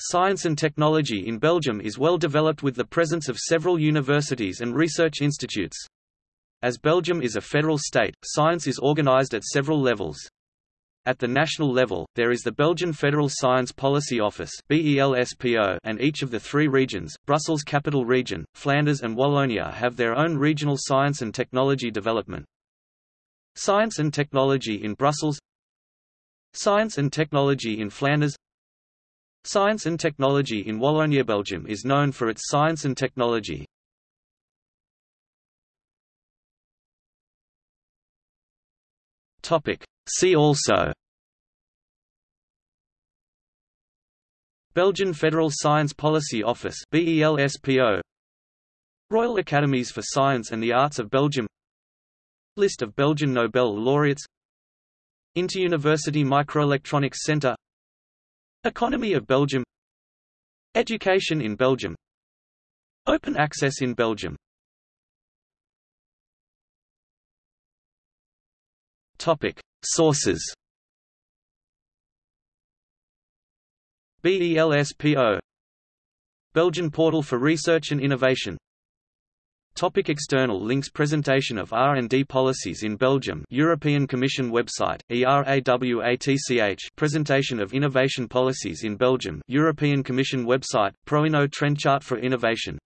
Science and technology in Belgium is well developed with the presence of several universities and research institutes. As Belgium is a federal state, science is organized at several levels. At the national level, there is the Belgian Federal Science Policy Office and each of the three regions, Brussels Capital Region, Flanders and Wallonia have their own regional science and technology development. Science and technology in Brussels Science and technology in Flanders Science and technology in Wallonia Belgium is known for its science and technology. See also. Belgian Federal Science Policy Office BELSPO Royal Academies for Science and the Arts of Belgium. List of Belgian Nobel laureates. Interuniversity Microelectronics Centre Economy of Belgium. Education in Belgium. Open access in Belgium. Topic. Sources. BELSPO Belgian Portal for Research and Innovation Topic external links Presentation of R&D policies in Belgium European Commission website, ERAWATCH Presentation of innovation policies in Belgium European Commission website, ProInno Trend Chart for Innovation